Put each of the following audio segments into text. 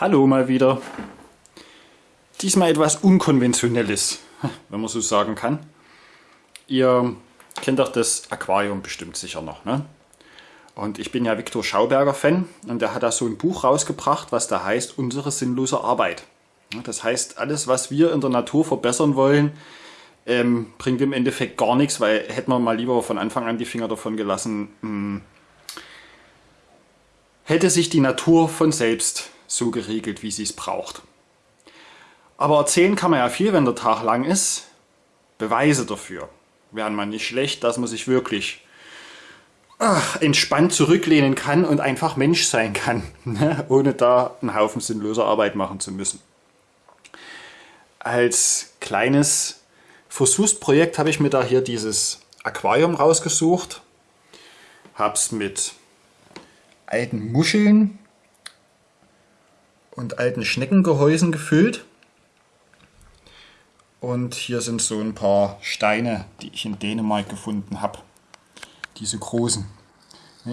Hallo mal wieder. Diesmal etwas Unkonventionelles, wenn man so sagen kann. Ihr kennt doch das Aquarium bestimmt sicher noch, ne? Und ich bin ja Viktor Schauberger Fan und der hat da so ein Buch rausgebracht, was da heißt Unsere sinnlose Arbeit. Das heißt, alles was wir in der Natur verbessern wollen, ähm, bringt im Endeffekt gar nichts, weil hätten wir mal lieber von Anfang an die Finger davon gelassen, mh, hm, hätte sich die Natur von selbst so geregelt, wie sie es braucht. Aber erzählen kann man ja viel, wenn der Tag lang ist. Beweise dafür wären man nicht schlecht, dass man sich wirklich ach, entspannt zurücklehnen kann und einfach Mensch sein kann, ne? ohne da einen Haufen sinnloser Arbeit machen zu müssen. Als kleines Versuchsprojekt habe ich mir da hier dieses Aquarium rausgesucht, habe es mit alten Muscheln und alten Schneckengehäusen gefüllt. Und hier sind so ein paar Steine, die ich in Dänemark gefunden habe. Diese großen.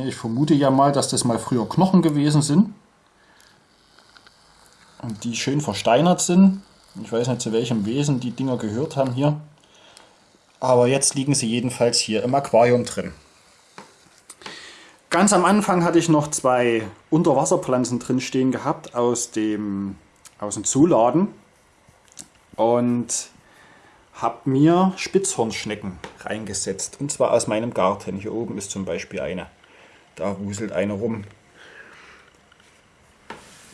Ich vermute ja mal, dass das mal früher Knochen gewesen sind. Und die schön versteinert sind. Ich weiß nicht, zu welchem Wesen die Dinger gehört haben hier. Aber jetzt liegen sie jedenfalls hier im Aquarium drin. Ganz am Anfang hatte ich noch zwei Unterwasserpflanzen drin stehen gehabt aus dem, aus dem Zuladen und habe mir Spitzhornschnecken reingesetzt und zwar aus meinem Garten. Hier oben ist zum Beispiel eine. Da wuselt eine rum.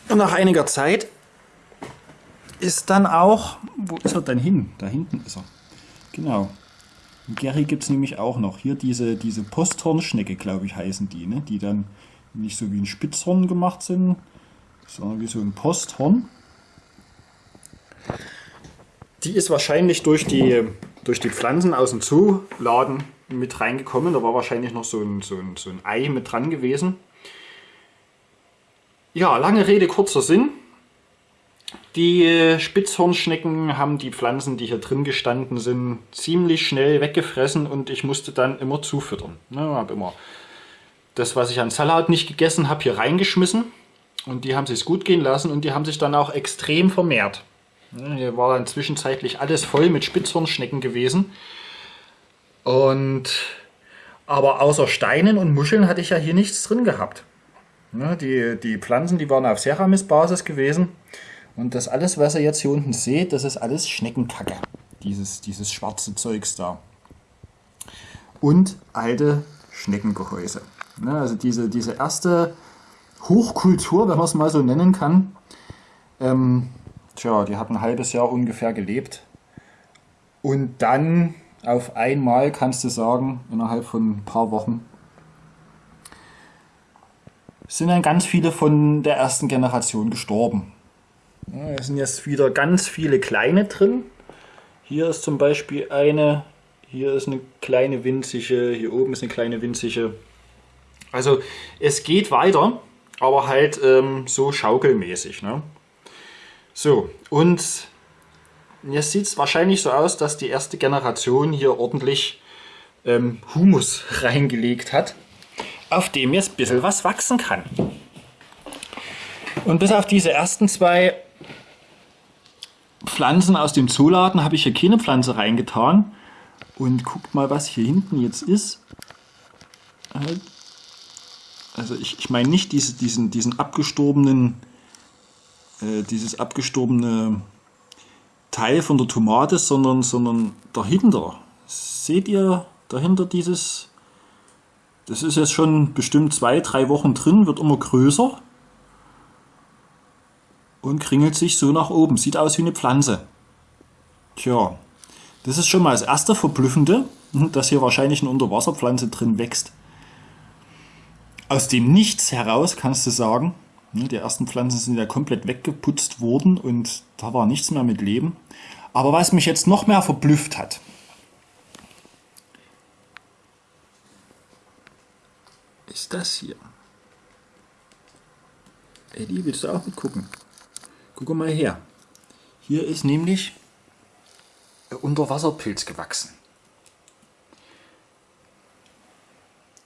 Und nach einiger Zeit ist dann auch, wo ist er denn hin? Da hinten ist er. Genau, Gary gibt es nämlich auch noch. Hier diese, diese Posthornschnecke, glaube ich, heißen die, ne? die dann nicht so wie ein Spitzhorn gemacht sind, sondern wie so ein Posthorn. Die ist wahrscheinlich durch die, durch die Pflanzen aus dem Zooladen mit reingekommen. Da war wahrscheinlich noch so ein, so, ein, so ein Ei mit dran gewesen. Ja, lange Rede, kurzer Sinn. Die äh, Spitzhornschnecken haben die Pflanzen, die hier drin gestanden sind, ziemlich schnell weggefressen und ich musste dann immer zufüttern. Ich ne, habe immer das, was ich an Salat nicht gegessen habe, hier reingeschmissen und die haben sich gut gehen lassen und die haben sich dann auch extrem vermehrt. Ne, hier war dann zwischenzeitlich alles voll mit Spitzhornschnecken gewesen und aber außer Steinen und Muscheln hatte ich ja hier nichts drin gehabt. Ne, die, die Pflanzen, die waren auf Ceramis-Basis gewesen. Und das alles, was ihr jetzt hier unten seht, das ist alles Schneckenkacke. Dieses, dieses schwarze Zeugs da. Und alte Schneckengehäuse. Ne, also diese, diese erste Hochkultur, wenn man es mal so nennen kann, ähm, tja, die hat ein halbes Jahr ungefähr gelebt. Und dann auf einmal kannst du sagen, innerhalb von ein paar Wochen, sind dann ganz viele von der ersten Generation gestorben. Es sind jetzt wieder ganz viele kleine drin. Hier ist zum Beispiel eine, hier ist eine kleine winzige, hier oben ist eine kleine winzige. Also es geht weiter, aber halt ähm, so schaukelmäßig. Ne? So, und jetzt sieht es wahrscheinlich so aus, dass die erste Generation hier ordentlich ähm, Humus reingelegt hat, auf dem jetzt ein bisschen was wachsen kann. Und bis auf diese ersten zwei Pflanzen aus dem Zooladen habe ich hier keine Pflanze reingetan. Und guckt mal, was hier hinten jetzt ist. Also ich, ich meine nicht diese, diesen, diesen abgestorbenen, äh, dieses abgestorbene Teil von der Tomate, sondern, sondern dahinter. Seht ihr dahinter dieses, das ist jetzt schon bestimmt zwei, drei Wochen drin, wird immer größer und kringelt sich so nach oben. Sieht aus wie eine Pflanze. Tja, das ist schon mal das erste Verblüffende, dass hier wahrscheinlich eine Unterwasserpflanze drin wächst. Aus dem Nichts heraus kannst du sagen, ne, die ersten Pflanzen sind ja komplett weggeputzt worden und da war nichts mehr mit Leben. Aber was mich jetzt noch mehr verblüfft hat, ist das hier. Eddie, willst du auch mitgucken? Guck mal her. Hier ist nämlich ein Unterwasserpilz gewachsen.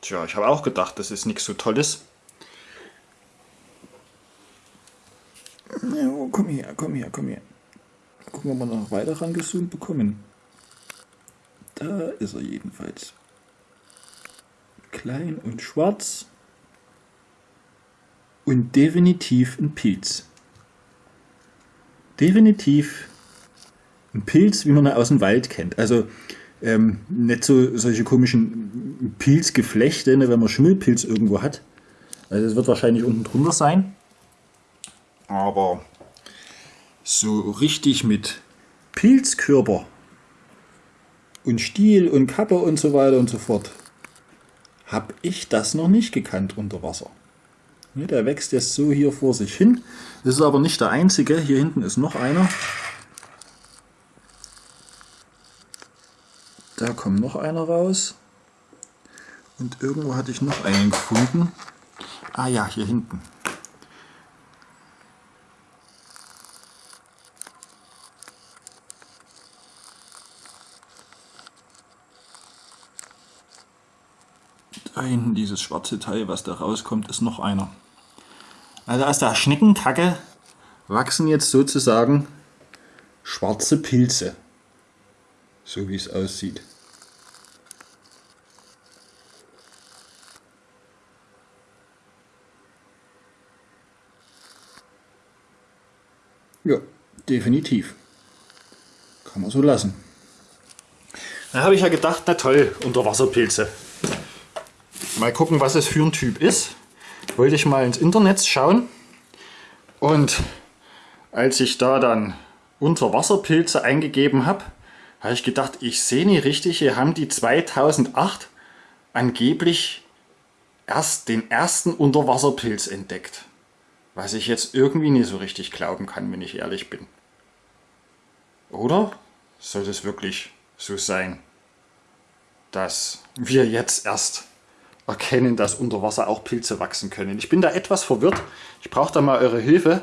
Tja, ich habe auch gedacht, das ist nichts so Tolles. Ja, komm her, komm her, komm her. Gucken, ob wir noch weiter rangezoomt bekommen. Da ist er jedenfalls. Klein und schwarz. Und definitiv ein Pilz. Definitiv ein Pilz, wie man ihn aus dem Wald kennt. Also ähm, nicht so solche komischen Pilzgeflechte, ne, wenn man Schimmelpilz irgendwo hat. Also es wird wahrscheinlich unten drunter sein. Aber so richtig mit Pilzkörper und Stiel und Kappe und so weiter und so fort habe ich das noch nicht gekannt unter Wasser. Ja, der wächst jetzt so hier vor sich hin. Das ist aber nicht der einzige. Hier hinten ist noch einer. Da kommt noch einer raus. Und irgendwo hatte ich noch einen gefunden. Ah ja, hier hinten. Da dieses schwarze Teil, was da rauskommt, ist noch einer. Also aus der Schneckenkacke wachsen jetzt sozusagen schwarze Pilze so wie es aussieht. Ja, definitiv. Kann man so lassen. Da habe ich ja gedacht, na toll, Unterwasserpilze. Mal gucken, was es für ein Typ ist. Wollte ich mal ins Internet schauen. Und als ich da dann Unterwasserpilze eingegeben habe, habe ich gedacht, ich sehe nicht richtig, hier haben die 2008 angeblich erst den ersten Unterwasserpilz entdeckt. Was ich jetzt irgendwie nicht so richtig glauben kann, wenn ich ehrlich bin. Oder soll es wirklich so sein, dass wir jetzt erst erkennen, dass unter Wasser auch Pilze wachsen können? Ich bin da etwas verwirrt. Ich brauche da mal eure Hilfe.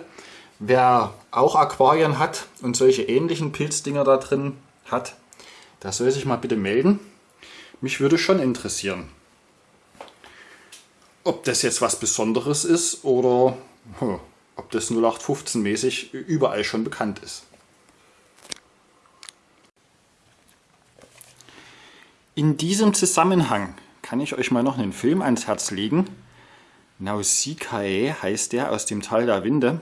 Wer auch Aquarien hat und solche ähnlichen Pilzdinger da drin hat, das soll sich mal bitte melden. Mich würde schon interessieren, ob das jetzt was Besonderes ist oder hm, ob das 0815 mäßig überall schon bekannt ist. In diesem Zusammenhang kann ich euch mal noch einen Film ans Herz legen. Nausikae heißt der aus dem Tal der Winde.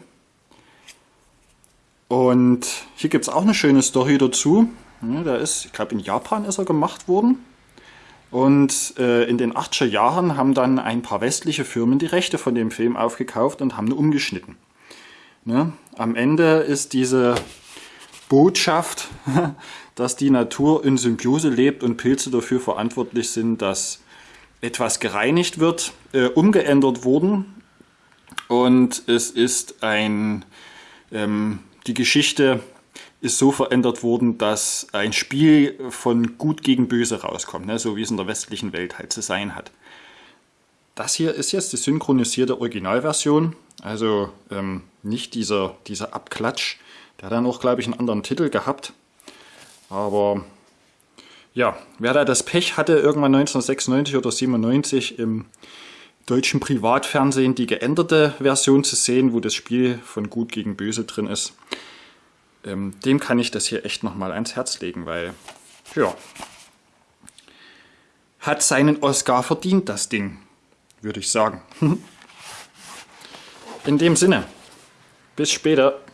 Und hier gibt es auch eine schöne Story dazu. Der ist, ich glaube in Japan ist er gemacht worden. Und äh, in den 80er Jahren haben dann ein paar westliche Firmen die Rechte von dem Film aufgekauft und haben ihn umgeschnitten. Ne? Am Ende ist diese Botschaft, dass die Natur in Symbiose lebt und Pilze dafür verantwortlich sind, dass etwas gereinigt wird, äh, umgeändert worden. Und es ist ein, ähm, die Geschichte ist so verändert worden, dass ein Spiel von gut gegen böse rauskommt, ne? so wie es in der westlichen Welt halt zu sein hat. Das hier ist jetzt die synchronisierte Originalversion, also ähm, nicht dieser, dieser Abklatsch. Der hat dann auch, glaube ich, einen anderen Titel gehabt. Aber ja, wer da das Pech hatte, irgendwann 1996 oder 97 im deutschen Privatfernsehen die geänderte Version zu sehen, wo das Spiel von gut gegen böse drin ist, ähm, dem kann ich das hier echt nochmal ans Herz legen, weil, ja, hat seinen Oscar verdient, das Ding, würde ich sagen. In dem Sinne, bis später.